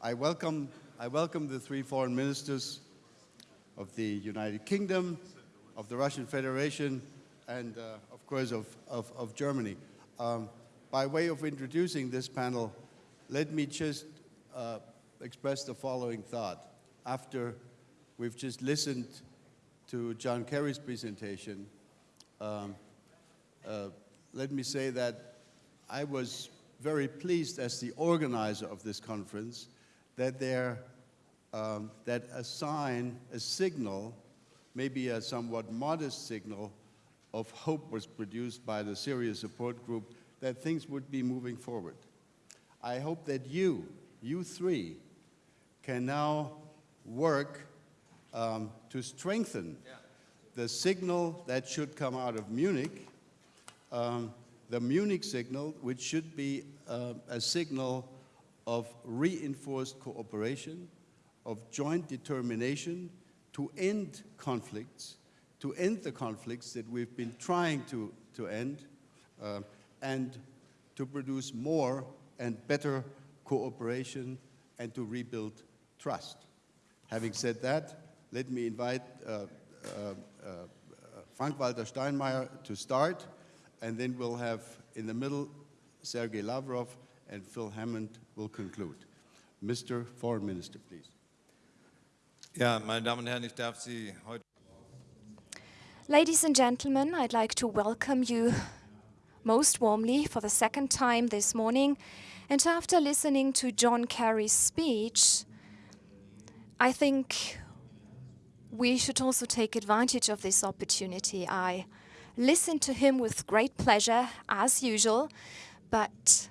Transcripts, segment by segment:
I welcome, I welcome the three foreign ministers of the United Kingdom, of the Russian Federation, and uh, of course of, of, of Germany. Um, by way of introducing this panel, let me just uh, express the following thought. After we've just listened to John Kerry's presentation, um, uh, let me say that I was very pleased as the organizer of this conference that there, um, that a sign, a signal, maybe a somewhat modest signal of hope was produced by the Syria support group that things would be moving forward. I hope that you, you three, can now work um, to strengthen yeah. the signal that should come out of Munich, um, the Munich signal, which should be uh, a signal of reinforced cooperation, of joint determination to end conflicts, to end the conflicts that we've been trying to, to end, uh, and to produce more and better cooperation and to rebuild trust. Having said that, let me invite uh, uh, uh Frank-Walter Steinmeier to start, and then we'll have in the middle Sergei Lavrov and Phil Hammond will conclude. Mr. Foreign Minister, please. Ja, meine Damen und Herren, ich darf Sie heute Ladies and gentlemen, I'd like to welcome you most warmly for the second time this morning. And after listening to John Kerry's speech, I think we should also take advantage of this opportunity. I listened to him with great pleasure, as usual, but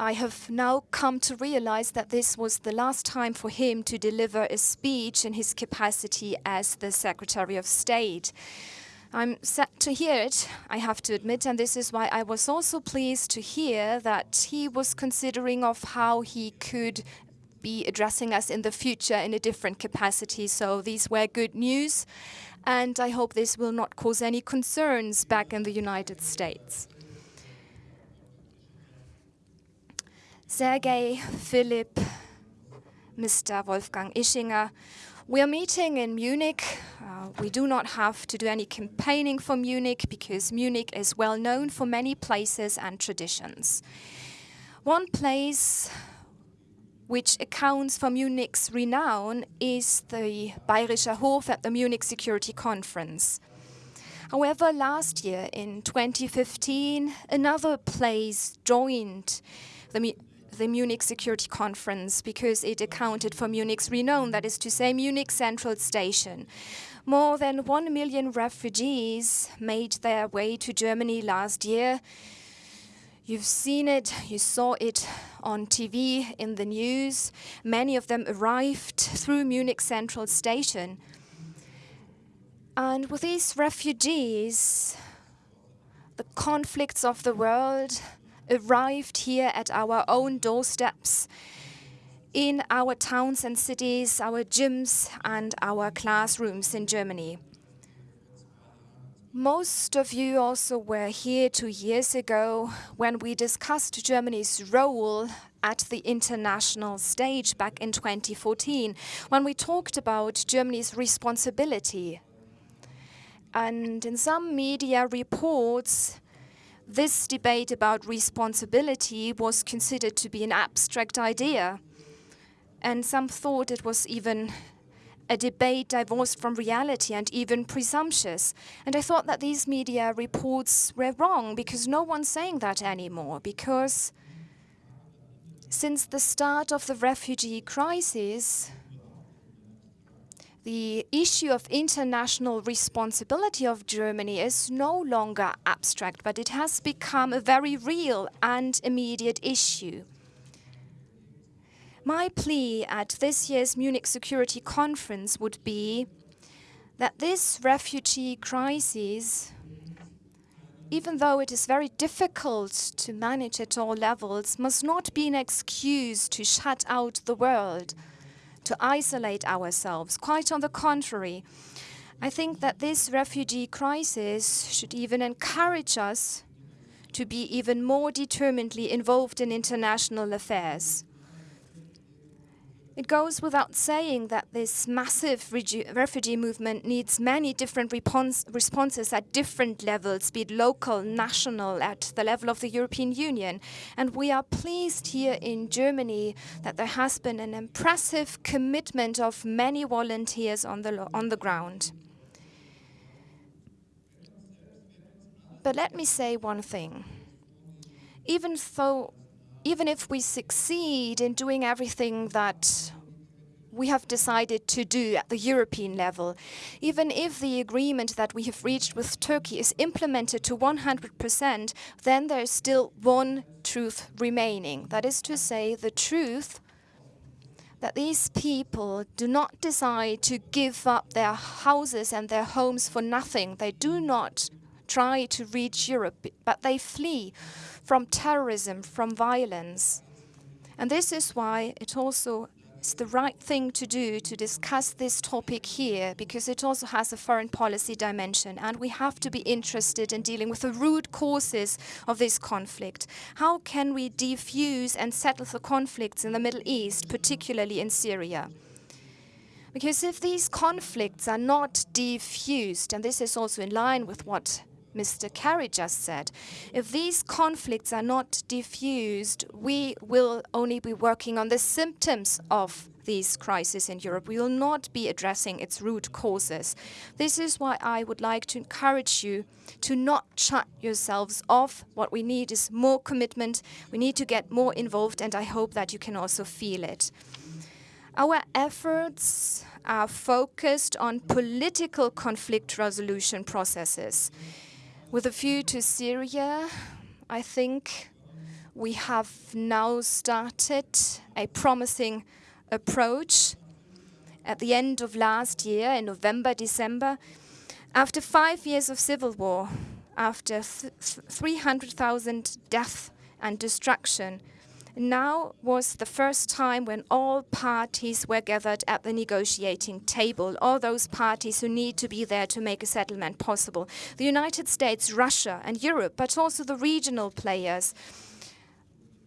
I have now come to realize that this was the last time for him to deliver a speech in his capacity as the Secretary of State. I'm sad to hear it, I have to admit, and this is why I was also pleased to hear that he was considering of how he could be addressing us in the future in a different capacity. So these were good news, and I hope this will not cause any concerns back in the United States. Sergei, Philip, Mr. Wolfgang Ischinger. We are meeting in Munich. Uh, we do not have to do any campaigning for Munich because Munich is well known for many places and traditions. One place which accounts for Munich's renown is the Bayerischer Hof at the Munich Security Conference. However, last year in 2015, another place joined the the Munich Security Conference because it accounted for Munich's renown, that is to say, Munich Central Station. More than one million refugees made their way to Germany last year. You've seen it, you saw it on TV, in the news. Many of them arrived through Munich Central Station. And with these refugees, the conflicts of the world, arrived here at our own doorsteps, in our towns and cities, our gyms and our classrooms in Germany. Most of you also were here two years ago when we discussed Germany's role at the international stage back in 2014, when we talked about Germany's responsibility. And in some media reports, this debate about responsibility was considered to be an abstract idea, and some thought it was even a debate divorced from reality and even presumptuous. And I thought that these media reports were wrong because no one's saying that anymore. Because since the start of the refugee crisis, the issue of international responsibility of Germany is no longer abstract, but it has become a very real and immediate issue. My plea at this year's Munich Security Conference would be that this refugee crisis, even though it is very difficult to manage at all levels, must not be an excuse to shut out the world to isolate ourselves. Quite on the contrary, I think that this refugee crisis should even encourage us to be even more determinedly involved in international affairs. It goes without saying that this massive refugee movement needs many different responses at different levels, be it local, national, at the level of the European Union. And we are pleased here in Germany that there has been an impressive commitment of many volunteers on the, on the ground. But let me say one thing. Even though even if we succeed in doing everything that we have decided to do at the European level, even if the agreement that we have reached with Turkey is implemented to 100%, then there is still one truth remaining. That is to say, the truth that these people do not decide to give up their houses and their homes for nothing. They do not try to reach Europe, but they flee from terrorism, from violence. And this is why it also is the right thing to do to discuss this topic here, because it also has a foreign policy dimension. And we have to be interested in dealing with the root causes of this conflict. How can we defuse and settle the conflicts in the Middle East, particularly in Syria? Because if these conflicts are not defused, and this is also in line with what Mr. Kerry just said. If these conflicts are not diffused, we will only be working on the symptoms of these crises in Europe. We will not be addressing its root causes. This is why I would like to encourage you to not shut yourselves off. What we need is more commitment. We need to get more involved, and I hope that you can also feel it. Our efforts are focused on political conflict resolution processes. With a view to Syria, I think we have now started a promising approach. At the end of last year, in November, December, after five years of civil war, after 300,000 deaths and destruction, now was the first time when all parties were gathered at the negotiating table, all those parties who need to be there to make a settlement possible. The United States, Russia and Europe, but also the regional players,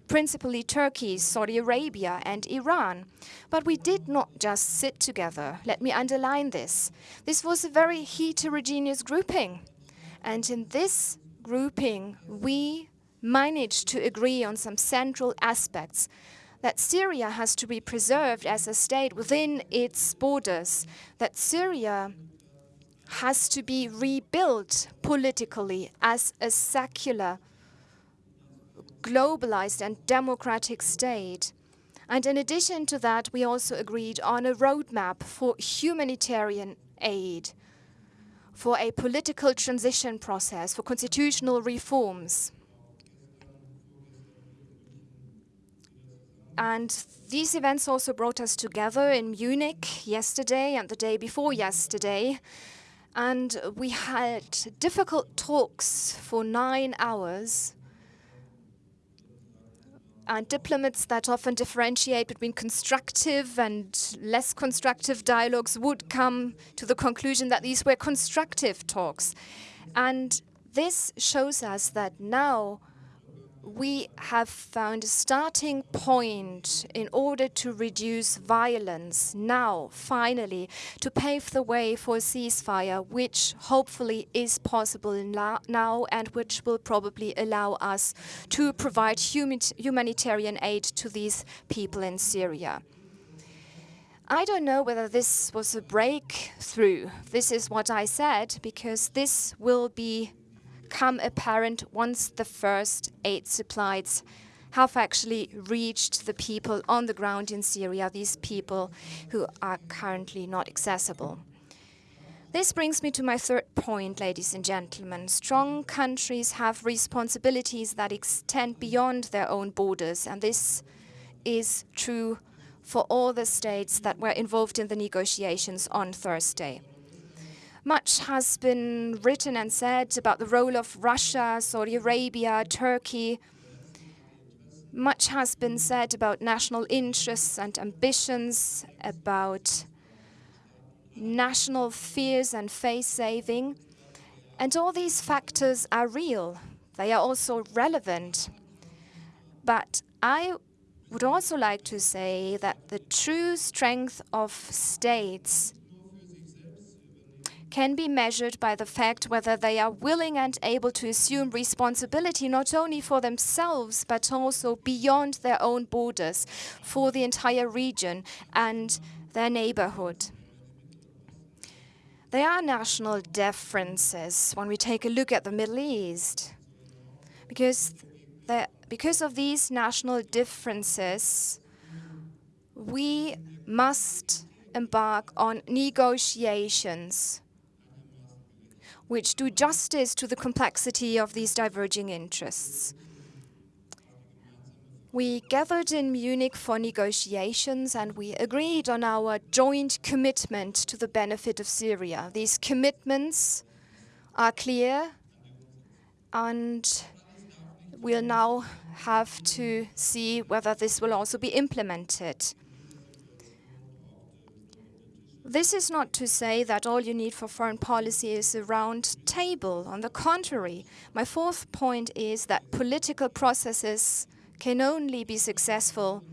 principally Turkey, Saudi Arabia and Iran. But we did not just sit together. Let me underline this. This was a very heterogeneous grouping. And in this grouping, we managed to agree on some central aspects that Syria has to be preserved as a state within its borders, that Syria has to be rebuilt politically as a secular, globalized and democratic state. And in addition to that, we also agreed on a roadmap for humanitarian aid, for a political transition process, for constitutional reforms. And these events also brought us together in Munich yesterday and the day before yesterday. And we had difficult talks for nine hours. And diplomats that often differentiate between constructive and less constructive dialogues would come to the conclusion that these were constructive talks. And this shows us that now we have found a starting point in order to reduce violence now, finally, to pave the way for a ceasefire, which hopefully is possible now and which will probably allow us to provide humanitarian aid to these people in Syria. I don't know whether this was a breakthrough. This is what I said, because this will be become apparent once the first aid supplies have actually reached the people on the ground in Syria, these people who are currently not accessible. This brings me to my third point, ladies and gentlemen. Strong countries have responsibilities that extend beyond their own borders, and this is true for all the states that were involved in the negotiations on Thursday. Much has been written and said about the role of Russia, Saudi Arabia, Turkey. Much has been said about national interests and ambitions, about national fears and face saving. And all these factors are real. They are also relevant. But I would also like to say that the true strength of states can be measured by the fact whether they are willing and able to assume responsibility not only for themselves but also beyond their own borders for the entire region and their neighborhood. There are national differences when we take a look at the Middle East because, because of these national differences, we must embark on negotiations which do justice to the complexity of these diverging interests. We gathered in Munich for negotiations and we agreed on our joint commitment to the benefit of Syria. These commitments are clear and we'll now have to see whether this will also be implemented. This is not to say that all you need for foreign policy is a round table. On the contrary, my fourth point is that political processes can only be successful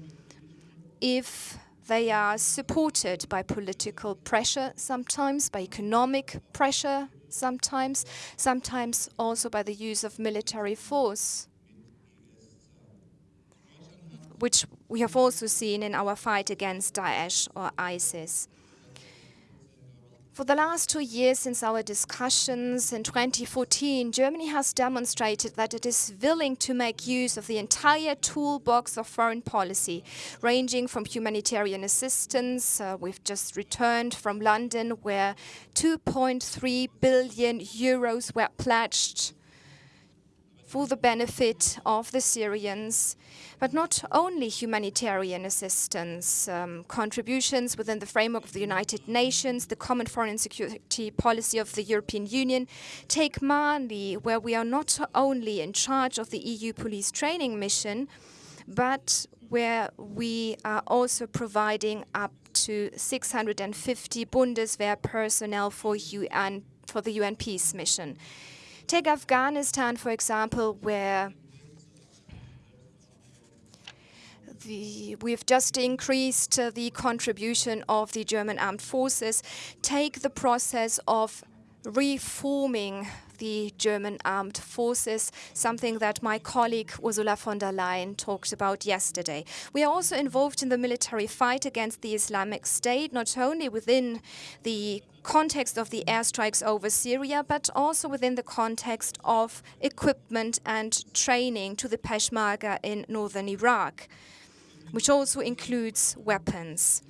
if they are supported by political pressure sometimes, by economic pressure sometimes, sometimes also by the use of military force, which we have also seen in our fight against Daesh or ISIS. For the last two years since our discussions in 2014, Germany has demonstrated that it is willing to make use of the entire toolbox of foreign policy, ranging from humanitarian assistance. Uh, we've just returned from London, where 2.3 billion euros were pledged for the benefit of the Syrians, but not only humanitarian assistance, um, contributions within the framework of the United Nations, the common foreign and security policy of the European Union, take Mali, where we are not only in charge of the EU police training mission, but where we are also providing up to 650 Bundeswehr personnel for, UN, for the UN peace mission. Take Afghanistan, for example, where the, we've just increased uh, the contribution of the German armed forces. Take the process of reforming the German armed forces, something that my colleague Ursula von der Leyen talked about yesterday. We are also involved in the military fight against the Islamic State, not only within the context of the airstrikes over Syria, but also within the context of equipment and training to the Peshmerga in northern Iraq, which also includes weapons.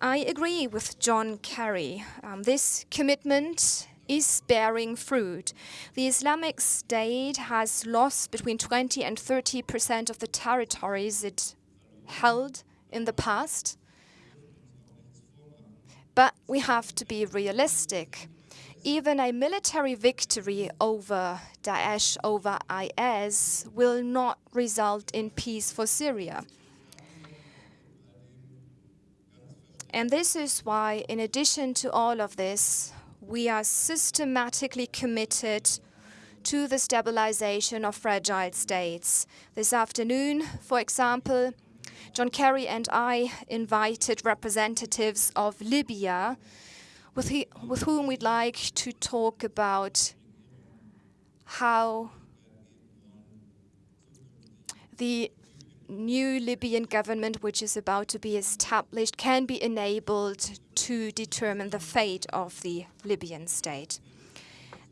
I agree with John Kerry. Um, this commitment is bearing fruit. The Islamic State has lost between 20 and 30 percent of the territories it held in the past. But we have to be realistic. Even a military victory over Daesh, over IS, will not result in peace for Syria. And this is why, in addition to all of this, we are systematically committed to the stabilization of fragile states. This afternoon, for example, John Kerry and I invited representatives of Libya with, he, with whom we'd like to talk about how the new Libyan government, which is about to be established, can be enabled to determine the fate of the Libyan state.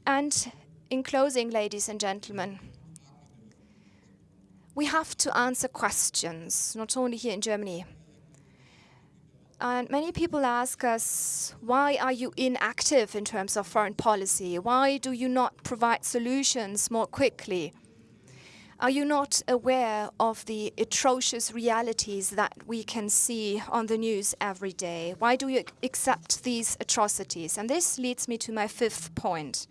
And in closing, ladies and gentlemen, we have to answer questions, not only here in Germany. And many people ask us, why are you inactive in terms of foreign policy? Why do you not provide solutions more quickly? Are you not aware of the atrocious realities that we can see on the news every day? Why do you accept these atrocities? And this leads me to my fifth point.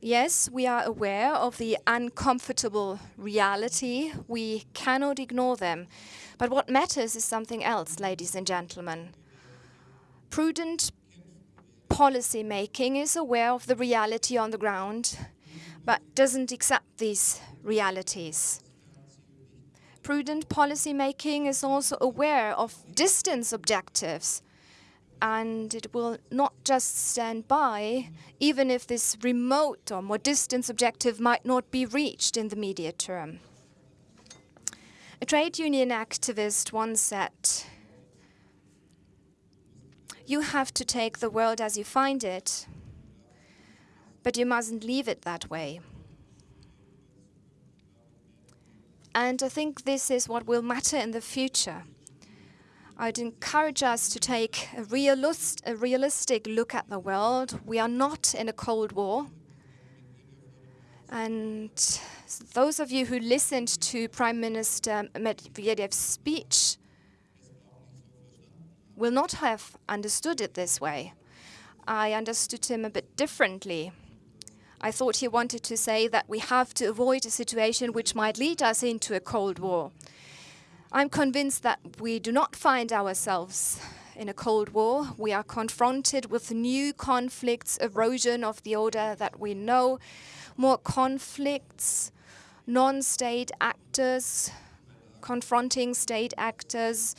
Yes, we are aware of the uncomfortable reality. We cannot ignore them. But what matters is something else, ladies and gentlemen. Prudent policy making is aware of the reality on the ground, but doesn't accept these realities. Prudent policymaking is also aware of distance objectives and it will not just stand by, even if this remote or more distant objective might not be reached in the immediate term. A trade union activist once said, you have to take the world as you find it, but you mustn't leave it that way. And I think this is what will matter in the future. I'd encourage us to take a, realist, a realistic look at the world. We are not in a Cold War. And those of you who listened to Prime Minister Medvedev's speech will not have understood it this way. I understood him a bit differently. I thought he wanted to say that we have to avoid a situation which might lead us into a Cold War. I'm convinced that we do not find ourselves in a Cold War. We are confronted with new conflicts, erosion of the order that we know, more conflicts, non-state actors confronting state actors,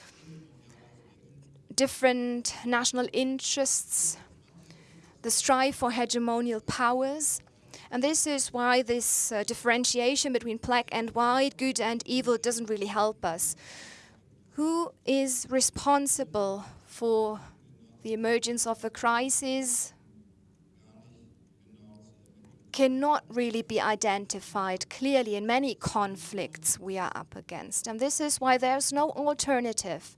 different national interests, the strive for hegemonial powers. And this is why this uh, differentiation between black and white, good and evil, doesn't really help us. Who is responsible for the emergence of a crisis cannot really be identified clearly in many conflicts we are up against. And this is why there's no alternative.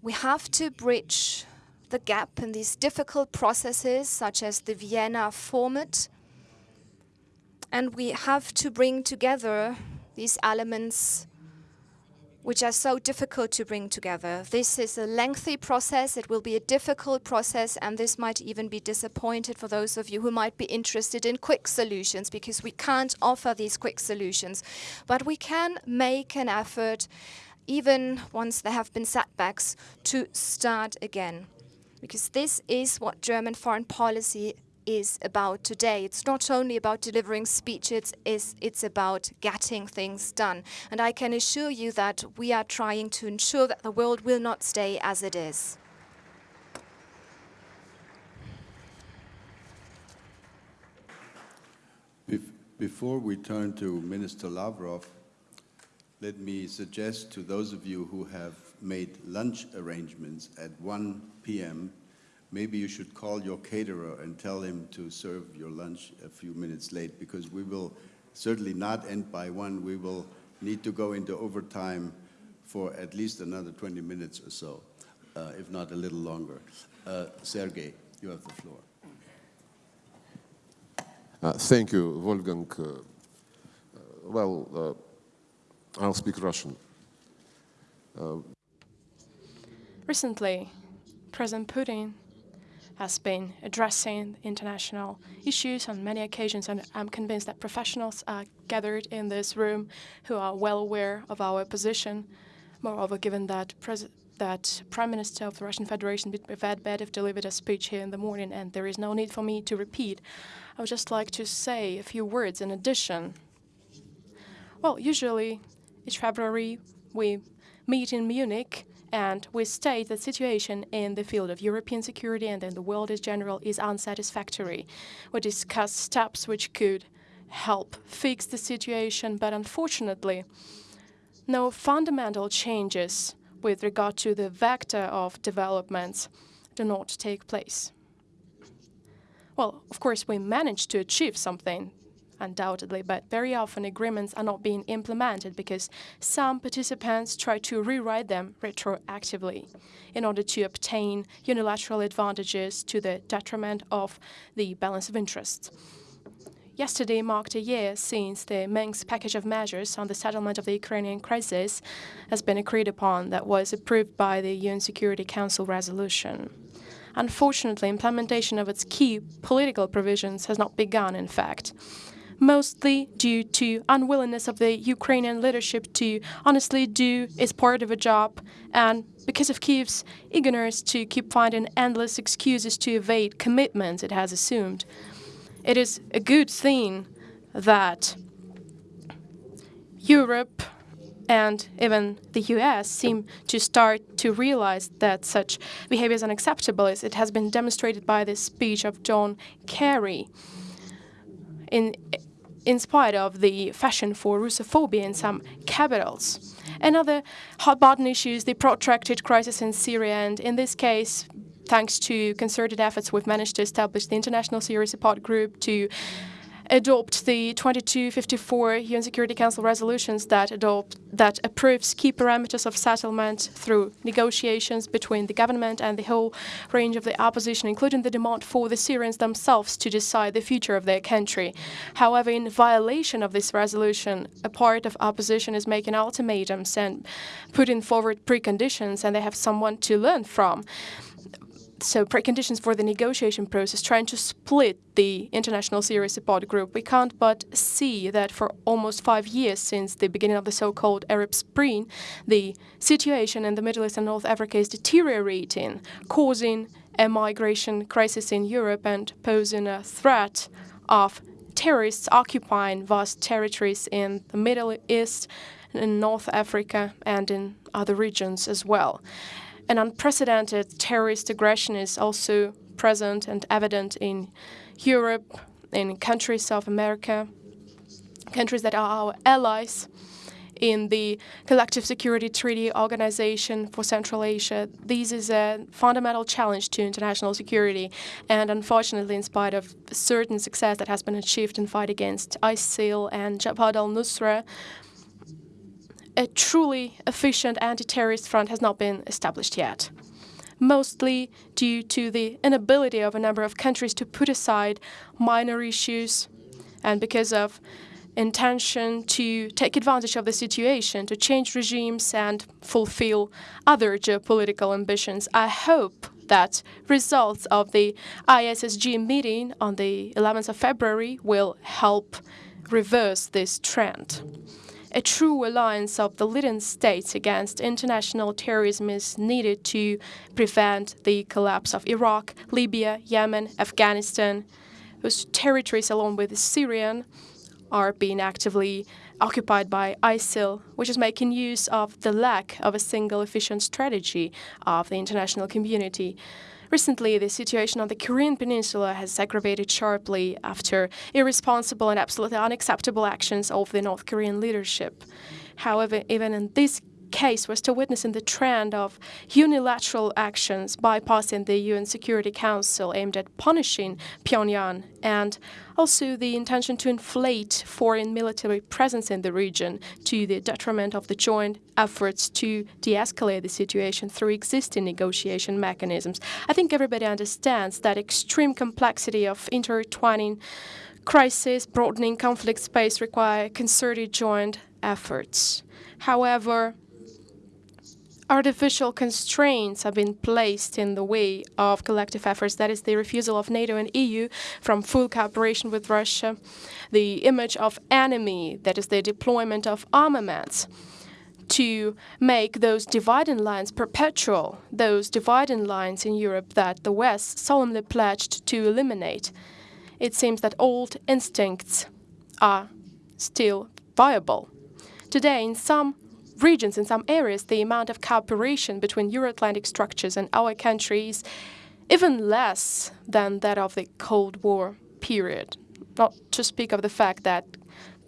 We have to bridge the gap in these difficult processes, such as the Vienna format. And we have to bring together these elements which are so difficult to bring together. This is a lengthy process, it will be a difficult process, and this might even be disappointed for those of you who might be interested in quick solutions, because we can't offer these quick solutions. But we can make an effort, even once there have been setbacks, to start again because this is what German foreign policy is about today. It's not only about delivering speeches, it's, it's about getting things done. And I can assure you that we are trying to ensure that the world will not stay as it is. Before we turn to Minister Lavrov, let me suggest to those of you who have made lunch arrangements at 1 p.m., maybe you should call your caterer and tell him to serve your lunch a few minutes late because we will certainly not end by 1. We will need to go into overtime for at least another 20 minutes or so, uh, if not a little longer. Uh, Sergey, you have the floor. Uh, thank you, Wolfgang. Uh, well, uh, I'll speak Russian. Uh, recently, President Putin has been addressing international issues on many occasions, and I'm convinced that professionals are gathered in this room who are well aware of our position. Moreover, given that that Prime Minister of the Russian Federation, Medvedev, delivered a speech here in the morning, and there is no need for me to repeat. I would just like to say a few words in addition. Well, usually each February we meet in Munich and we state that situation in the field of European security and in the world in general is unsatisfactory. We discuss steps which could help fix the situation, but unfortunately, no fundamental changes with regard to the vector of developments do not take place. Well, of course, we managed to achieve something undoubtedly, but very often agreements are not being implemented because some participants try to rewrite them retroactively in order to obtain unilateral advantages to the detriment of the balance of interests. Yesterday marked a year since the Minsk package of measures on the settlement of the Ukrainian crisis has been agreed upon that was approved by the UN Security Council resolution. Unfortunately, implementation of its key political provisions has not begun, in fact mostly due to unwillingness of the Ukrainian leadership to honestly do its part of a job and because of Kyiv's eagerness to keep finding endless excuses to evade commitments it has assumed. it is a good thing that Europe and even the US seem to start to realize that such behavior is unacceptable, as it has been demonstrated by the speech of John Kerry. In, in spite of the fashion for Russophobia in some capitals. Another hot button issue is the protracted crisis in Syria, and in this case, thanks to concerted efforts, we've managed to establish the International Syria Support Group to adopt the 2254 UN Security Council resolutions that adopt that approves key parameters of settlement through negotiations between the government and the whole range of the opposition, including the demand for the Syrians themselves to decide the future of their country. However, in violation of this resolution, a part of opposition is making ultimatums and putting forward preconditions, and they have someone to learn from so preconditions for the negotiation process, trying to split the international Syria support group. We can't but see that for almost five years since the beginning of the so-called Arab Spring, the situation in the Middle East and North Africa is deteriorating, causing a migration crisis in Europe and posing a threat of terrorists occupying vast territories in the Middle East, in North Africa, and in other regions as well. An unprecedented terrorist aggression is also present and evident in Europe, in countries of America, countries that are our allies in the Collective Security Treaty Organization for Central Asia. This is a fundamental challenge to international security, and unfortunately, in spite of certain success that has been achieved in fight against ISIL and Jabhat al-Nusra, a truly efficient anti-terrorist front has not been established yet, mostly due to the inability of a number of countries to put aside minor issues and because of intention to take advantage of the situation, to change regimes and fulfill other geopolitical ambitions. I hope that results of the ISSG meeting on the 11th of February will help reverse this trend. A true alliance of the leading states against international terrorism is needed to prevent the collapse of Iraq, Libya, Yemen, Afghanistan, whose territories, along with Syrian, are being actively occupied by ISIL, which is making use of the lack of a single efficient strategy of the international community. Recently, the situation on the Korean Peninsula has aggravated sharply after irresponsible and absolutely unacceptable actions of the North Korean leadership. However, even in this case, we're still witnessing the trend of unilateral actions bypassing the UN Security Council aimed at punishing Pyongyang, and also the intention to inflate foreign military presence in the region to the detriment of the joint efforts to de-escalate the situation through existing negotiation mechanisms. I think everybody understands that extreme complexity of intertwining crisis, broadening conflict space require concerted joint efforts. However, artificial constraints have been placed in the way of collective efforts. That is the refusal of NATO and EU from full cooperation with Russia, the image of enemy, that is the deployment of armaments to make those dividing lines perpetual, those dividing lines in Europe that the West solemnly pledged to eliminate. It seems that old instincts are still viable. Today, in some regions, in some areas, the amount of cooperation between Euro-Atlantic structures and our countries even less than that of the Cold War period. Not to speak of the fact that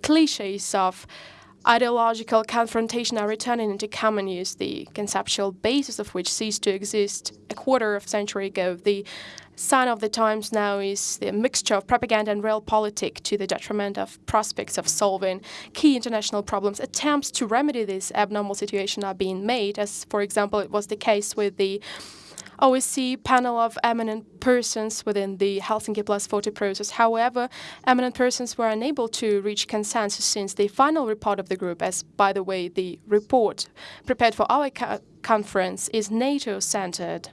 cliches of ideological confrontation are returning into common use, the conceptual basis of which ceased to exist a quarter of a century ago. The sign of the times now is the mixture of propaganda and realpolitik to the detriment of prospects of solving key international problems. Attempts to remedy this abnormal situation are being made, as, for example, it was the case with the Oh, OSCE panel of eminent persons within the Helsinki Plus 40 process. However, eminent persons were unable to reach consensus since the final report of the group, as by the way, the report prepared for our co conference is NATO-centered.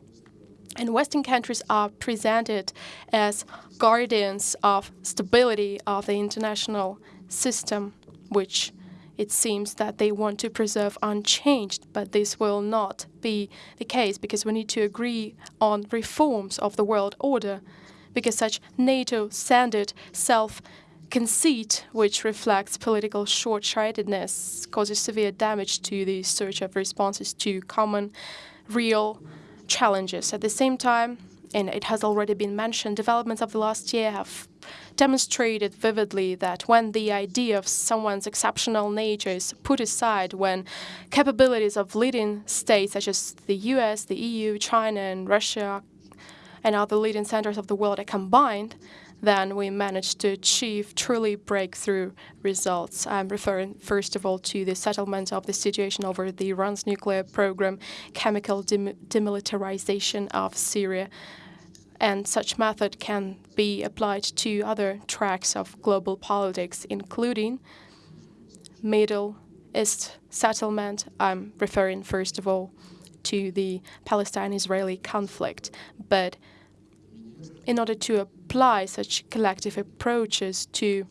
And Western countries are presented as guardians of stability of the international system, which it seems that they want to preserve unchanged, but this will not be the case because we need to agree on reforms of the world order because such NATO-centered self-conceit, which reflects political short-sightedness, causes severe damage to the search of responses to common, real challenges. At the same time, and it has already been mentioned, developments of the last year have demonstrated vividly that when the idea of someone's exceptional nature is put aside, when capabilities of leading states such as the US, the EU, China, and Russia, and other leading centers of the world are combined, then we managed to achieve truly breakthrough results. I'm referring, first of all, to the settlement of the situation over the Iran's nuclear program, chemical dem demilitarization of Syria, and such method can be applied to other tracks of global politics, including Middle East settlement. I'm referring, first of all, to the Palestine-Israeli conflict. But in order to apply such collective approaches to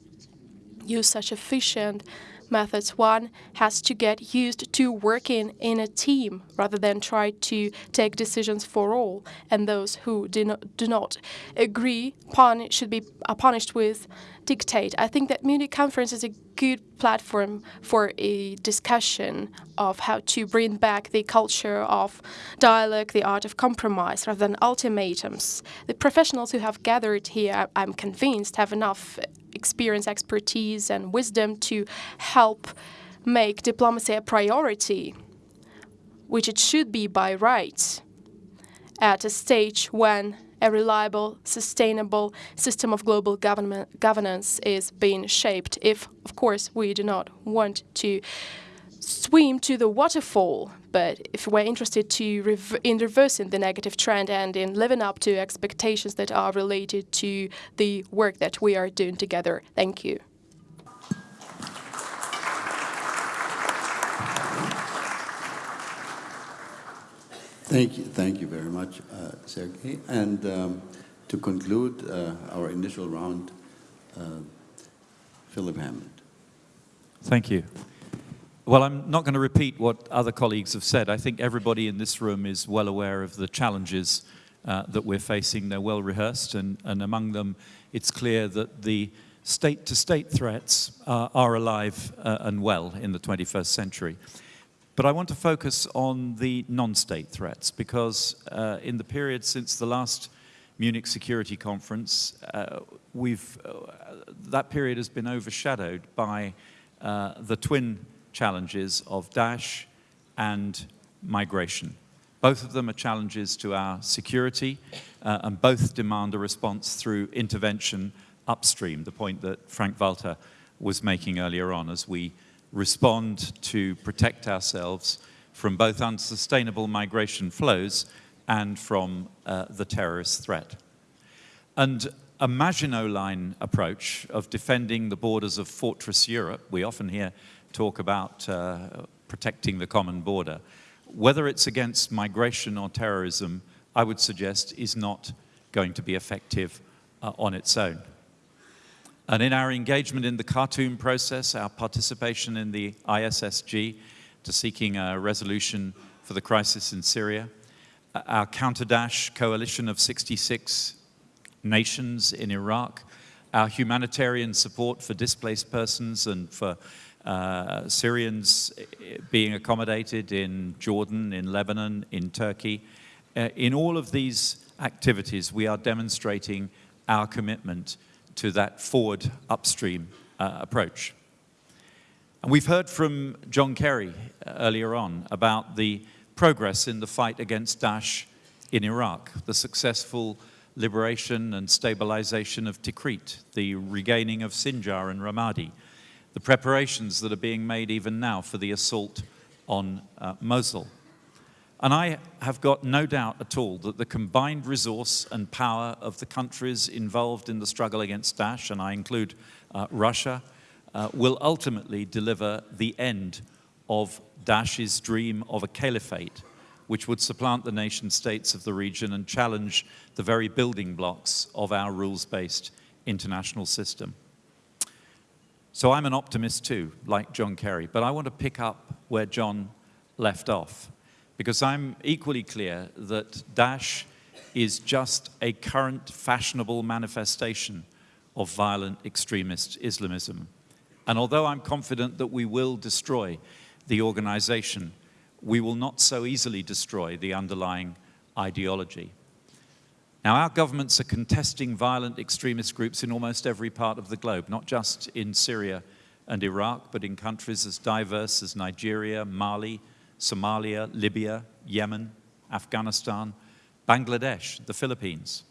use such efficient methods, one has to get used to working in a team rather than try to take decisions for all. And those who do not, do not agree pun should be punished with dictate. I think that Munich conference is a good platform for a discussion of how to bring back the culture of dialogue, the art of compromise, rather than ultimatums. The professionals who have gathered here, I'm convinced, have enough experience, expertise, and wisdom to help make diplomacy a priority, which it should be by right, at a stage when a reliable, sustainable system of global governance is being shaped. If, of course, we do not want to swim to the waterfall, but if we're interested to rev in reversing the negative trend and in living up to expectations that are related to the work that we are doing together. Thank you. Thank you, thank you very much, uh, Sergei. And um, to conclude uh, our initial round, uh, Philip Hammond. Thank you. Well, I'm not going to repeat what other colleagues have said. I think everybody in this room is well aware of the challenges uh, that we're facing. They're well rehearsed, and, and among them, it's clear that the state-to-state -state threats uh, are alive uh, and well in the 21st century. But I want to focus on the non-state threats, because uh, in the period since the last Munich Security Conference, uh, we've, uh, that period has been overshadowed by the twin challenges of Daesh and migration. Both of them are challenges to our security, uh, and both demand a response through intervention upstream, the point that Frank Walter was making earlier on, as we respond to protect ourselves from both unsustainable migration flows and from uh, the terrorist threat. And a Maginot Line approach of defending the borders of Fortress Europe, we often hear talk about uh, protecting the common border, whether it's against migration or terrorism, I would suggest is not going to be effective uh, on its own. And in our engagement in the Khartoum process, our participation in the ISSG to seeking a resolution for the crisis in Syria, uh, our counter-Daesh coalition of 66 nations in Iraq, our humanitarian support for displaced persons and for uh, Syrians being accommodated in Jordan, in Lebanon, in Turkey. Uh, in all of these activities, we are demonstrating our commitment to that forward upstream uh, approach. And we've heard from John Kerry uh, earlier on about the progress in the fight against Daesh in Iraq, the successful liberation and stabilization of Tikrit, the regaining of Sinjar and Ramadi, the preparations that are being made even now for the assault on uh, Mosul. And I have got no doubt at all that the combined resource and power of the countries involved in the struggle against Daesh, and I include uh, Russia, uh, will ultimately deliver the end of Daesh's dream of a caliphate, which would supplant the nation states of the region and challenge the very building blocks of our rules-based international system. So I'm an optimist too, like John Kerry, but I want to pick up where John left off, because I'm equally clear that Daesh is just a current fashionable manifestation of violent extremist Islamism. And although I'm confident that we will destroy the organization, we will not so easily destroy the underlying ideology. Now, our governments are contesting violent extremist groups in almost every part of the globe, not just in Syria and Iraq, but in countries as diverse as Nigeria, Mali, Somalia, Libya, Yemen, Afghanistan, Bangladesh, the Philippines.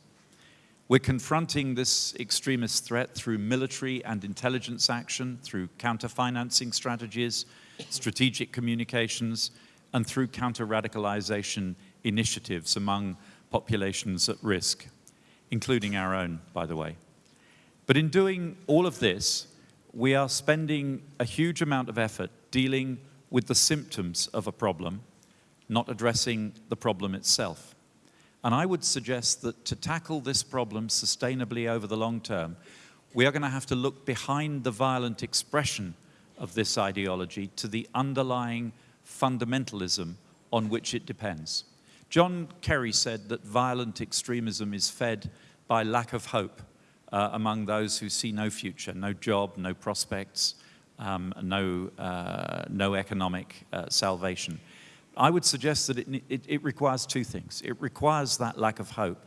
We're confronting this extremist threat through military and intelligence action, through counter-financing strategies, strategic communications, and through counter-radicalization initiatives among populations at risk, including our own, by the way. But in doing all of this, we are spending a huge amount of effort dealing with the symptoms of a problem, not addressing the problem itself. And I would suggest that to tackle this problem sustainably over the long term, we are going to have to look behind the violent expression of this ideology to the underlying fundamentalism on which it depends. John Kerry said that violent extremism is fed by lack of hope uh, among those who see no future, no job, no prospects, um, no, uh, no economic uh, salvation. I would suggest that it, it, it requires two things. It requires that lack of hope,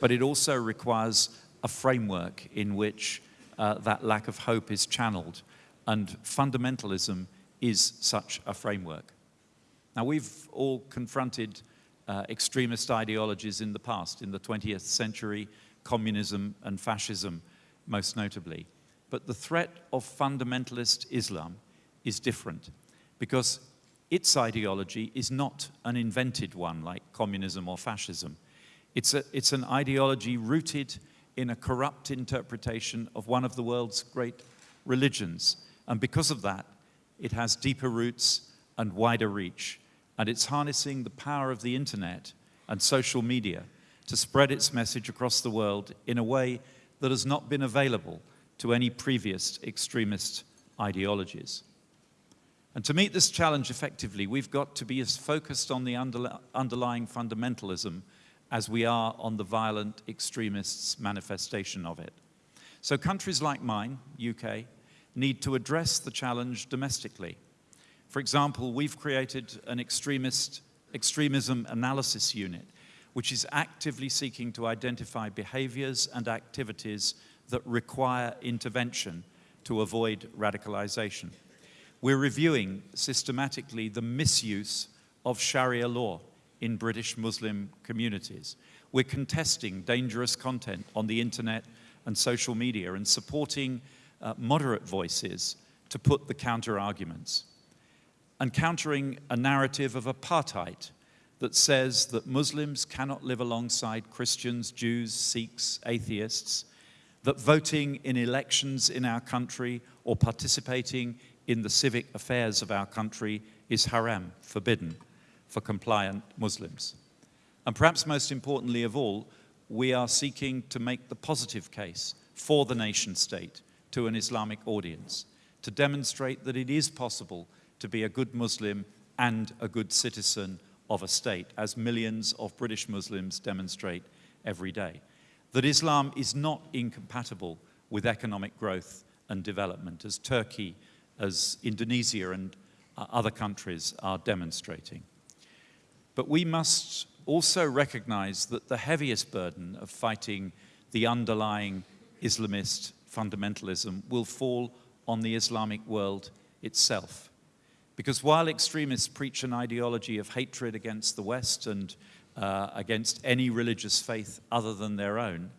but it also requires a framework in which uh, that lack of hope is channeled, and fundamentalism is such a framework. Now, we've all confronted uh, extremist ideologies in the past, in the 20th century, communism and fascism most notably. But the threat of fundamentalist Islam is different because its ideology is not an invented one like communism or fascism. It's, a, it's an ideology rooted in a corrupt interpretation of one of the world's great religions. And because of that, it has deeper roots and wider reach and it's harnessing the power of the internet and social media to spread its message across the world in a way that has not been available to any previous extremist ideologies. And to meet this challenge effectively, we've got to be as focused on the underlying fundamentalism as we are on the violent extremists' manifestation of it. So countries like mine, UK, need to address the challenge domestically for example, we've created an extremist, extremism analysis unit, which is actively seeking to identify behaviors and activities that require intervention to avoid radicalization. We're reviewing systematically the misuse of Sharia law in British Muslim communities. We're contesting dangerous content on the internet and social media and supporting uh, moderate voices to put the counter arguments and countering a narrative of apartheid that says that Muslims cannot live alongside Christians, Jews, Sikhs, atheists, that voting in elections in our country or participating in the civic affairs of our country is haram, forbidden for compliant Muslims. And perhaps most importantly of all, we are seeking to make the positive case for the nation state to an Islamic audience, to demonstrate that it is possible to be a good Muslim and a good citizen of a state, as millions of British Muslims demonstrate every day. That Islam is not incompatible with economic growth and development, as Turkey, as Indonesia and uh, other countries are demonstrating. But we must also recognize that the heaviest burden of fighting the underlying Islamist fundamentalism will fall on the Islamic world itself. Because while extremists preach an ideology of hatred against the West and uh, against any religious faith other than their own,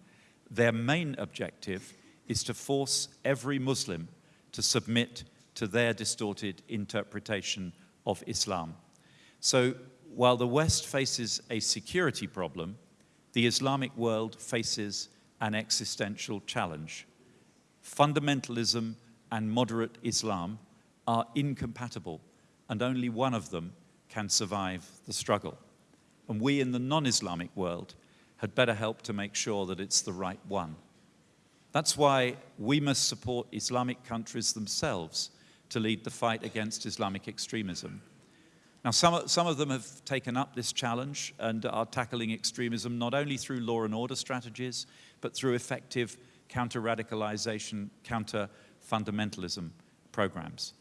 their main objective is to force every Muslim to submit to their distorted interpretation of Islam. So while the West faces a security problem, the Islamic world faces an existential challenge. Fundamentalism and moderate Islam are incompatible, and only one of them can survive the struggle. And we in the non-Islamic world had better help to make sure that it's the right one. That's why we must support Islamic countries themselves to lead the fight against Islamic extremism. Now, some, some of them have taken up this challenge and are tackling extremism not only through law and order strategies, but through effective counter-radicalization, counter-fundamentalism programs.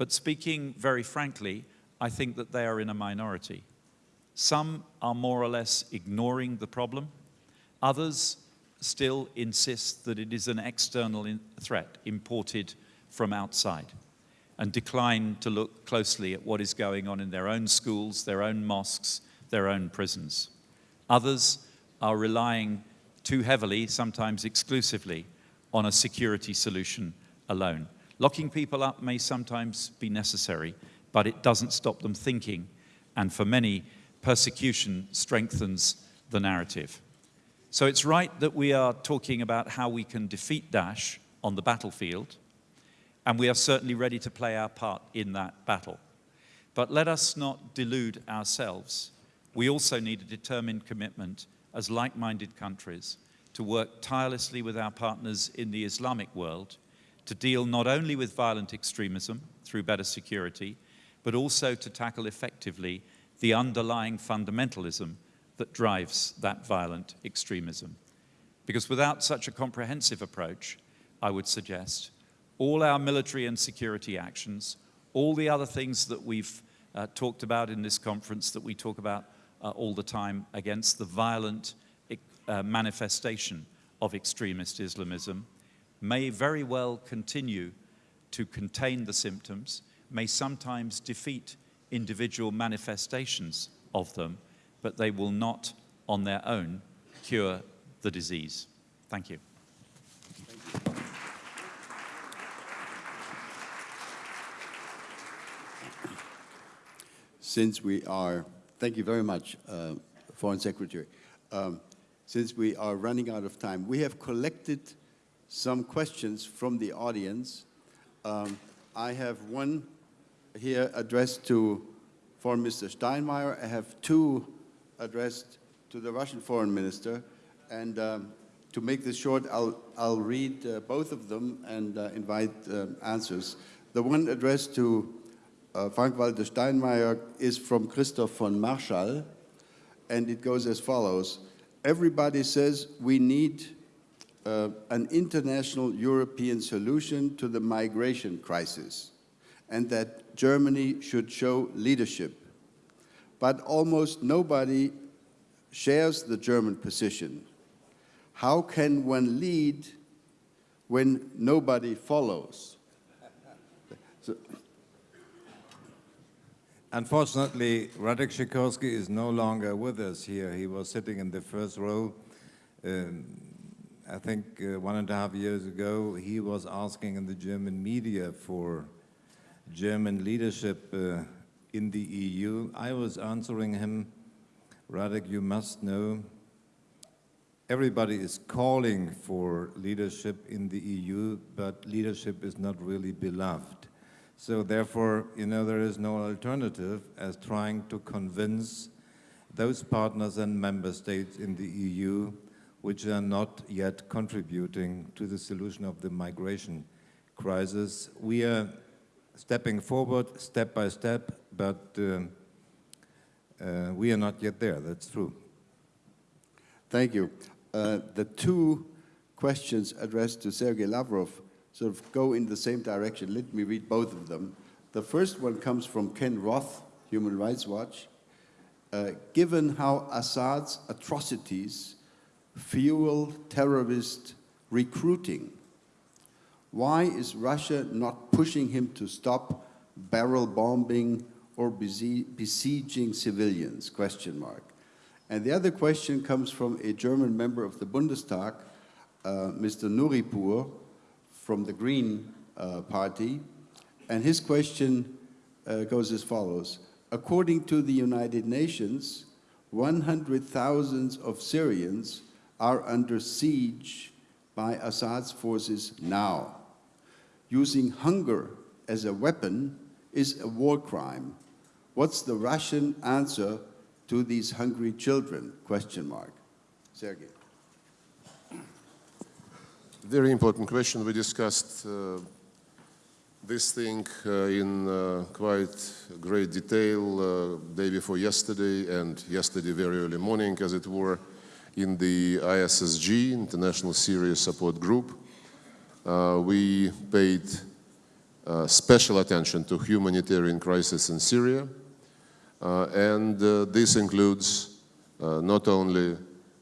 But speaking very frankly, I think that they are in a minority. Some are more or less ignoring the problem. Others still insist that it is an external threat imported from outside and decline to look closely at what is going on in their own schools, their own mosques, their own prisons. Others are relying too heavily, sometimes exclusively, on a security solution alone. Locking people up may sometimes be necessary, but it doesn't stop them thinking, and for many, persecution strengthens the narrative. So it's right that we are talking about how we can defeat Daesh on the battlefield, and we are certainly ready to play our part in that battle. But let us not delude ourselves. We also need a determined commitment as like-minded countries to work tirelessly with our partners in the Islamic world to deal not only with violent extremism through better security, but also to tackle effectively the underlying fundamentalism that drives that violent extremism. Because without such a comprehensive approach, I would suggest, all our military and security actions, all the other things that we've uh, talked about in this conference that we talk about uh, all the time against the violent uh, manifestation of extremist Islamism may very well continue to contain the symptoms, may sometimes defeat individual manifestations of them, but they will not on their own cure the disease. Thank you. since we are, thank you very much, uh, Foreign Secretary. Um, since we are running out of time, we have collected some questions from the audience. Um, I have one here addressed to Foreign Minister Steinmeier. I have two addressed to the Russian Foreign Minister. And um, to make this short, I'll, I'll read uh, both of them and uh, invite um, answers. The one addressed to uh, Frank-Walter Steinmeier is from Christoph von Marschall, and it goes as follows. Everybody says we need uh, an international European solution to the migration crisis and that Germany should show leadership. But almost nobody shares the German position. How can one lead when nobody follows? So, Unfortunately, Radek Sikorski is no longer with us here. He was sitting in the first row. Um, I think uh, one and a half years ago, he was asking in the German media for German leadership uh, in the EU. I was answering him, Radek, you must know, everybody is calling for leadership in the EU, but leadership is not really beloved. So therefore, you know, there is no alternative as trying to convince those partners and member states in the EU which are not yet contributing to the solution of the migration crisis. We are stepping forward step by step, but uh, uh, we are not yet there, that's true. Thank you. Uh, the two questions addressed to Sergei Lavrov sort of go in the same direction. Let me read both of them. The first one comes from Ken Roth, Human Rights Watch. Uh, given how Assad's atrocities fuel terrorist recruiting, why is Russia not pushing him to stop barrel bombing or besieging civilians, question mark. And the other question comes from a German member of the Bundestag, uh, Mr. Nouripour, from the Green uh, Party, and his question uh, goes as follows. According to the United Nations, 100,000 of Syrians are under siege by Assad's forces now. Using hunger as a weapon is a war crime. What's the Russian answer to these hungry children? Question mark. Sergei. Very important question. We discussed uh, this thing uh, in uh, quite great detail uh, day before yesterday and yesterday very early morning, as it were, in the ISSG, International Syria Support Group. Uh, we paid uh, special attention to humanitarian crisis in Syria, uh, and uh, this includes uh, not only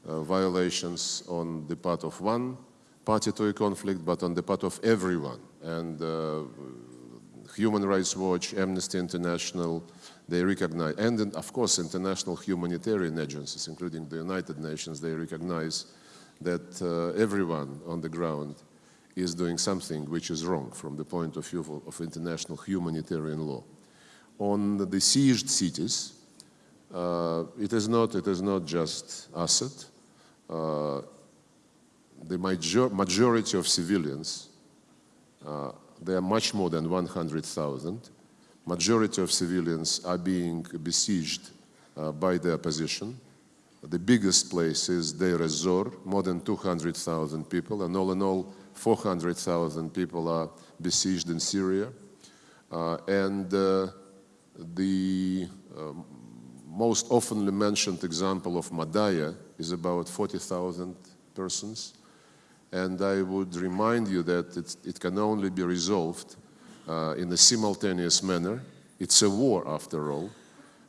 uh, violations on the part of one party to a conflict, but on the part of everyone. And Human Rights Watch, Amnesty International, they recognize, and of course international humanitarian agencies, including the United Nations, they recognize that uh, everyone on the ground is doing something which is wrong from the point of view of, international humanitarian law. On the sieged cities, uh, it is not it is not just Assad. Uh, the major, majority of civilians, uh, they are much more than 100,000. Majority of civilians are being besieged uh, by the opposition. The biggest place is Deir ez-Zor, more than 200,000 people, and all in all, 400,000 people are besieged in Syria. Uh, and uh, the um, most oftenly mentioned example of Madaya is about 40,000 persons. And I would remind you that it can only be resolved uh, in a simultaneous manner. It's a war, after all.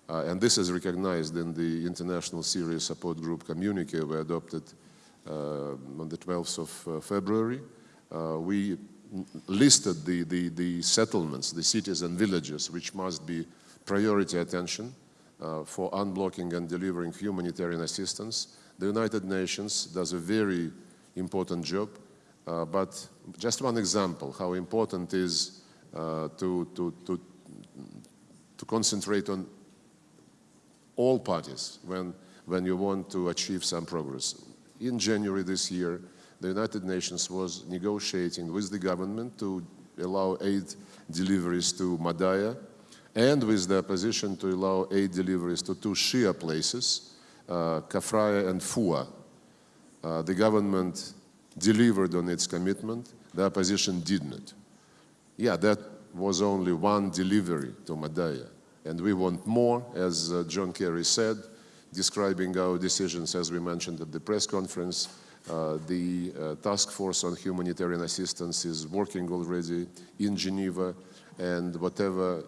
Uh, and this is recognized in the International Syria Support Group communique we adopted uh, on the 12th of uh, February. Uh, we listed the, the, the settlements, the cities and villages, which must be priority attention uh, for unblocking and delivering humanitarian assistance. The United Nations does a very important job, uh, but just one example how important is to, to, to, to concentrate on all parties when, when you want to achieve some progress. In January this year, the United Nations was negotiating with the government to allow aid deliveries to Madaya and with the opposition to allow aid deliveries to two Shia places, uh, Kafraya and Fua. Uh, the government delivered on its commitment, the opposition did not. Yeah, that was only one delivery to Madaya. And we want more, as uh, John Kerry said, describing our decisions as we mentioned at the press conference. Uh, the uh, task force on humanitarian assistance is working already in Geneva and whatever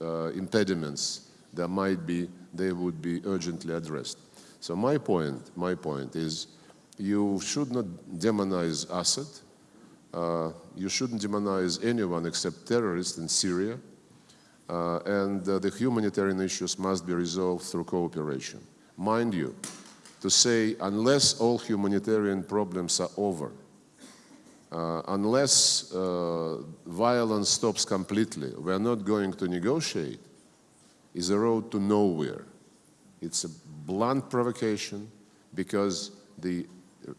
uh, impediments there might be, they would be urgently addressed. So my point, my point is you should not demonize Assad. Uh, you shouldn't demonize anyone except terrorists in Syria. Uh, and uh, the humanitarian issues must be resolved through cooperation. Mind you, to say unless all humanitarian problems are over, uh, unless uh, violence stops completely, we are not going to negotiate, is a road to nowhere. It's a blunt provocation because the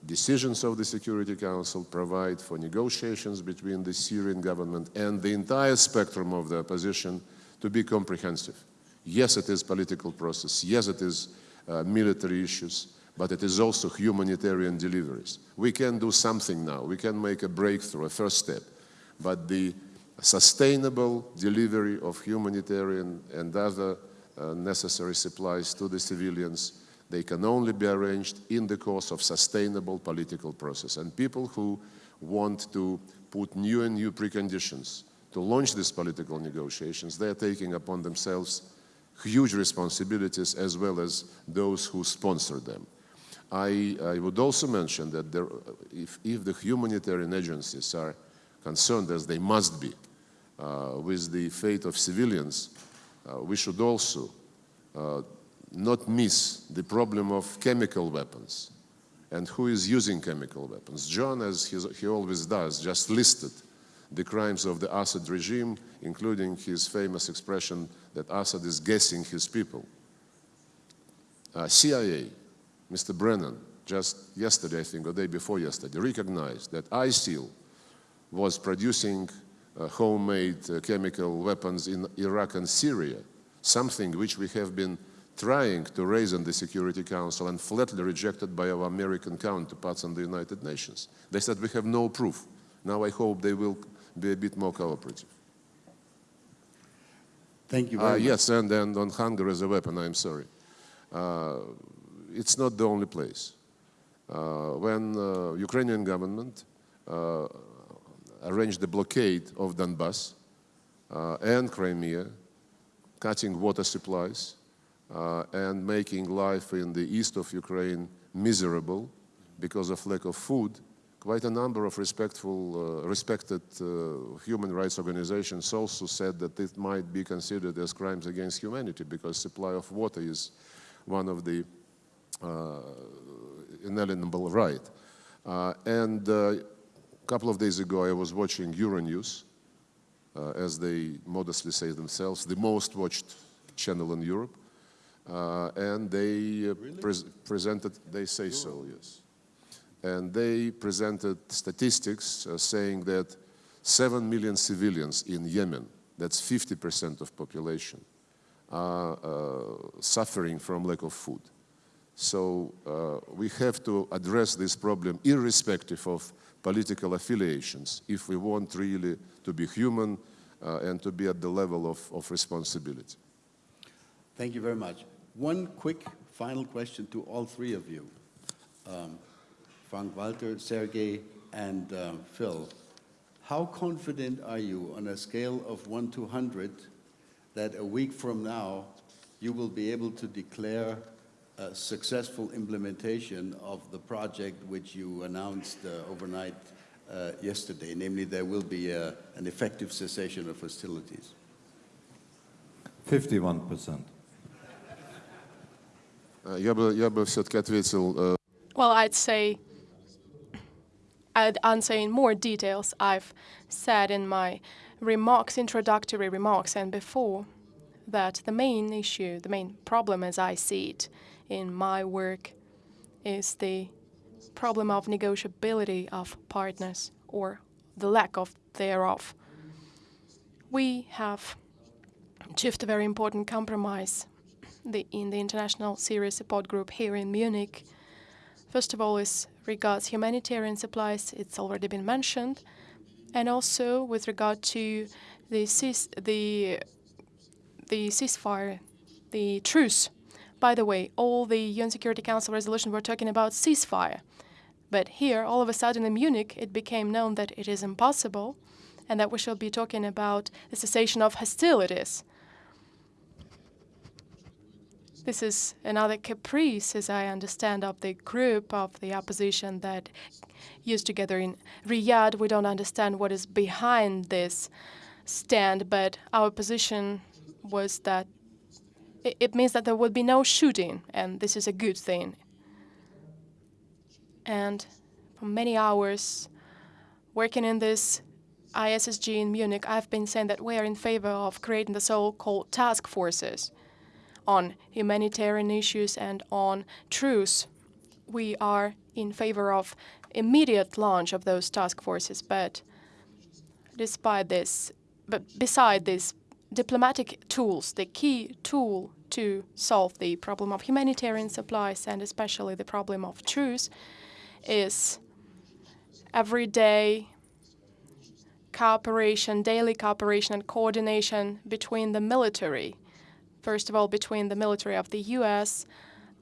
decisions of the Security Council provide for negotiations between the Syrian government and the entire spectrum of the opposition to be comprehensive. Yes, it is political process. Yes, it is uh, military issues, but it is also humanitarian deliveries. We can do something now. We can make a breakthrough, a first step. But the sustainable delivery of humanitarian and other uh, necessary supplies to the civilians, they can only be arranged in the course of sustainable political process. And people who want to put new and new preconditions to launch these political negotiations, they are taking upon themselves huge responsibilities as well as those who sponsor them. I, I would also mention that there, if, if, the humanitarian agencies are concerned, as they must be, uh, with the fate of civilians, uh, we should also uh, not miss the problem of chemical weapons and who is using chemical weapons. John, as he always does, just listed the crimes of the Assad regime, including his famous expression that Assad is gassing his people. Uh, CIA, Mr. Brennan, just yesterday, I think, or day before yesterday, recognized that ISIL was producing uh, homemade uh, chemical weapons in Iraq and Syria, something which we have been trying to raise in the Security Council and flatly rejected by our American counterparts in the United Nations. They said we have no proof. Now I hope they will be a bit more cooperative. Thank you Uh, much. yes, and, and on hunger as a weapon, I'm sorry. Uh, it's not the only place. Uh, when uh, Ukrainian government uh, arranged the blockade of Donbass uh, and Crimea, cutting water supplies uh, and making life in the east of Ukraine miserable because of lack of food, quite a number of respectful, uh, respected uh, human rights organizations also said that it might be considered as crimes against humanity because supply of water is one of the uh, inalienable right. Uh, and a couple of days ago, I was watching Euronews, uh, as they modestly say themselves, the most watched channel in Europe. Uh, and they uh, pres- presented, they say so, yes. And they presented statistics uh, saying that 7 million civilians in Yemen, that's 50% of population, are suffering from lack of food. So uh, we have to address this problem irrespective of political affiliations if we want really to be human uh, and to be at the level of, of responsibility. Thank you very much. One quick final question to all three of you. Um, Frank Walter, Sergey, and uh, Phil. How confident are you on a scale of 1 to 100 that a week from now you will be able to declare a successful implementation of the project which you announced uh, overnight uh, yesterday, namely there will be a, an effective cessation of hostilities? 51%. Uh, Я бы, я бы все-таки ответил uh, Well, I'd say, I'd answer in more details I've said in my remarks, introductory remarks, and before that the main issue, the main problem as I see it in my work is the problem of negotiability of partners or the lack of thereof. We have achieved a very important compromise the, in the International Syria Support Group here in Munich. First of all, as regards humanitarian supplies, it's already been mentioned, and also with regard to the cease, the the ceasefire, the truce. By the way, all the UN Security Council resolutions were talking about ceasefire, but here, all of a sudden in Munich, it became known that it is impossible, and that we shall be talking about the cessation of hostilities. This is another caprice, as I understand, of the group of the opposition that used together in Riyadh. We don't understand what is behind this stand, but our position was that it, means that there would be no shooting, and this is a good thing. And for many hours, working in this ISSG in Munich, I've been saying that we are in favor of creating the so-called task forces on humanitarian issues and on truce. We are in favor of immediate launch of those task forces, but despite this, but beside these diplomatic tools, the key tool to solve the problem of humanitarian supplies and especially the problem of truce is everyday cooperation, daily cooperation and coordination between the military first of all, between the military of the US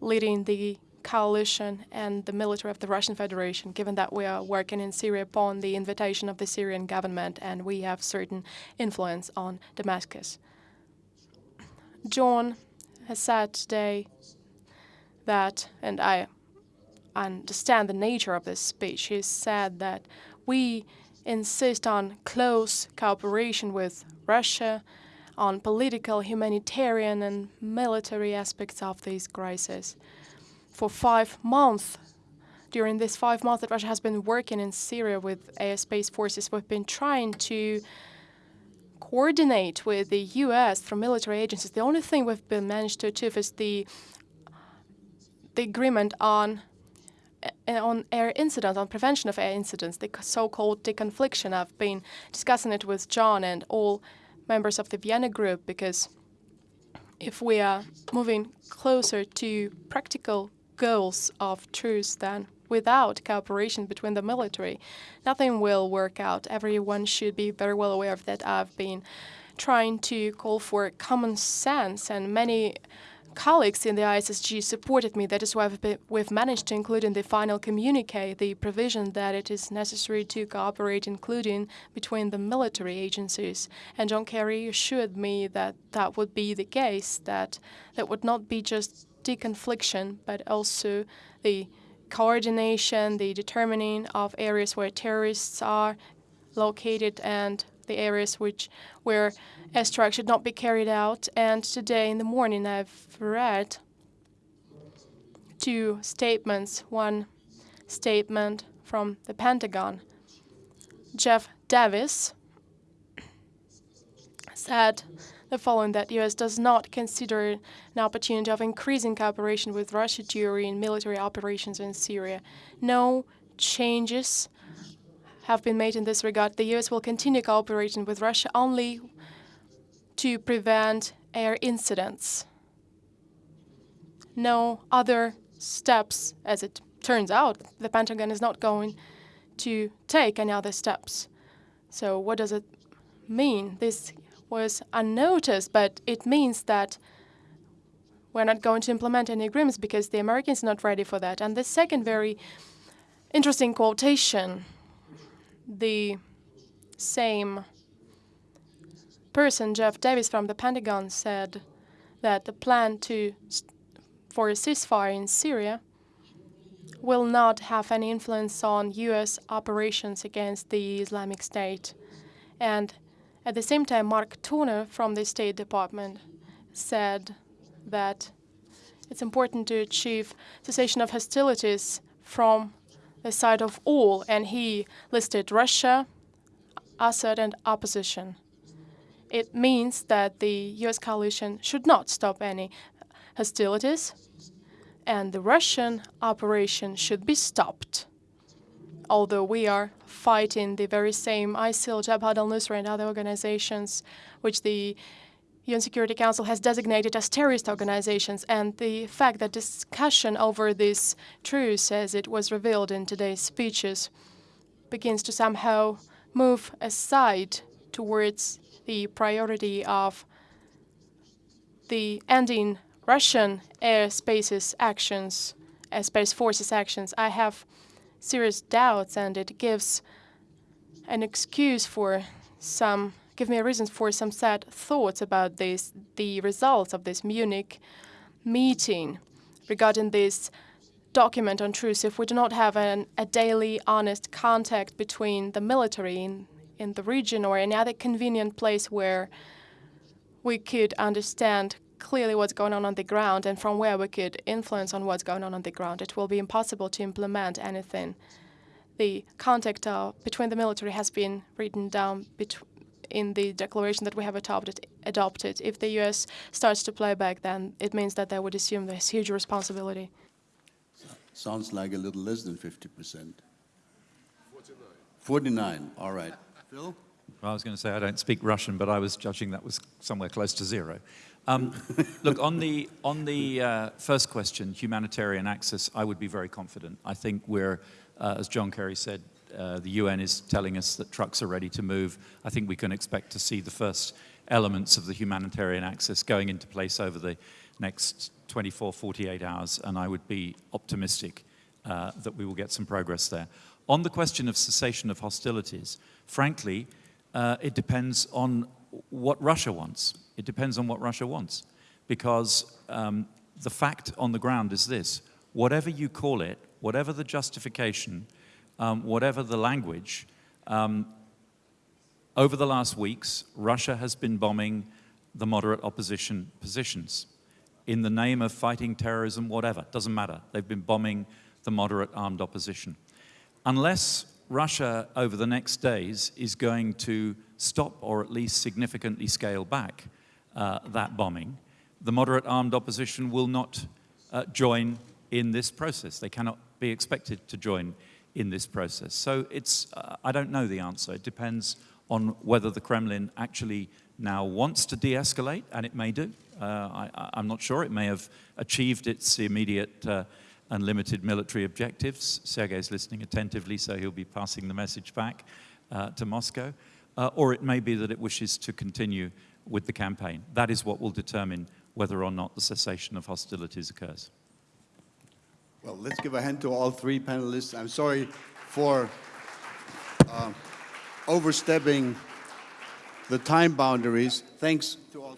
leading the coalition and the military of the Russian Federation, given that we are working in Syria upon the invitation of the Syrian government and we have certain influence on Damascus. John has said today that, and I understand the nature of this speech, he said that we insist on close cooperation with Russia, on political, humanitarian, and military aspects of this crisis. For five months, during this five months that Russia has been working in Syria with AS-based forces, we've been trying to coordinate with the U.S. through military agencies. The only thing we've been managed to achieve is the the agreement on eh, on air incidents, on prevention of air incidents, the so-called deconfliction. I've been discussing it with John and all members of the Vienna group because if we are moving closer to practical goals of truce, then without cooperation between the military, nothing will work out. Everyone should be very well aware of that. I've been trying to call for common sense, and many colleagues in the ISSG supported me. That is why we've, managed to include in the final communique the provision that it is necessary to cooperate, including between the military agencies. And John Kerry assured me that that would be the case, that that would not be just deconfliction, but also the coordination, the determining of areas where terrorists are located and the areas which where airstrikes should not be carried out. And today in the morning I've read two statements. One statement from the Pentagon. Jeff Davis said the following that US does not consider an opportunity of increasing cooperation with Russia during military operations in Syria. No changes have been made in this regard. The US will continue cooperating with Russia only to prevent air incidents. No other steps, as it turns out, the Pentagon is not going to take any other steps. So what does it mean? This was unnoticed, but it means that we're not going to implement any agreements because the Americans are not ready for that. And the second very interesting quotation, the same person, Jeff Davis from the Pentagon, said that the plan to for a ceasefire in Syria will not have any influence on U.S. operations against the Islamic State. And at the same time, Mark Toner from the State Department said that it's important to achieve cessation of hostilities from the side of all, and he listed Russia, Assad, and opposition. It means that the U.S. coalition should not stop any hostilities, and the Russian operation should be stopped. Although we are fighting the very same ISIL, Jabhat al-Nusra, and other organizations which the UN Security Council has designated as terrorist organizations, and the fact that discussion over this truce, as it was revealed in today's speeches, begins to somehow move aside towards the priority of the ending Russian airspace's actions, uh, airspace forces actions. I have serious doubts, and it gives an excuse for some, give me a reason for some sad thoughts about this, the results of this Munich meeting regarding this document on truce. If we do not have an, a daily, honest contact between the military in, the region or any other convenient place where we could understand clearly what's going on on the ground and from where we could influence on what's going on on the ground. It will be impossible to implement anything. The contact uh, between the military has been written down in the declaration that we have adopted, adopted. If the U.S. starts to play back, then it means that they would assume this huge responsibility. Sounds like a little less than 50%. 49. 49, all right. Phil? Well, I was going to say I don't speak Russian, but I was judging that was somewhere close to zero. Um, look, on the, on the uh, first question, humanitarian access, I would be very confident. I think we're, uh, as John Kerry said, uh, the UN is telling us that trucks are ready to move. I think we can expect to see the first elements of the humanitarian access going into place over the next 24, 48 hours, and I would be optimistic uh, that we will get some progress there. On the question of cessation of hostilities, frankly, uh, it depends on what Russia wants. It depends on what Russia wants. Because um, the fact on the ground is this, whatever you call it, whatever the justification, um, whatever the language, um, over the last weeks, Russia has been bombing the moderate opposition positions in the name of fighting terrorism, whatever, doesn't matter. They've been bombing the moderate armed opposition. Unless Russia over the next days is going to stop or at least significantly scale back uh, that bombing, the moderate armed opposition will not uh, join in this process. They cannot be expected to join in this process. So it's, uh, I don't know the answer. It depends on whether the Kremlin actually now wants to de-escalate, and it may do. Uh, I, am not sure. It may have achieved its immediate uh, unlimited military objectives. Sergei's listening attentively, so he'll be passing the message back uh, to Moscow. Uh, or it may be that it wishes to continue with the campaign. That is what will determine whether or not the cessation of hostilities occurs. Well, let's give a hand to all three panelists. I'm sorry for uh, overstepping the time boundaries. Thanks to all.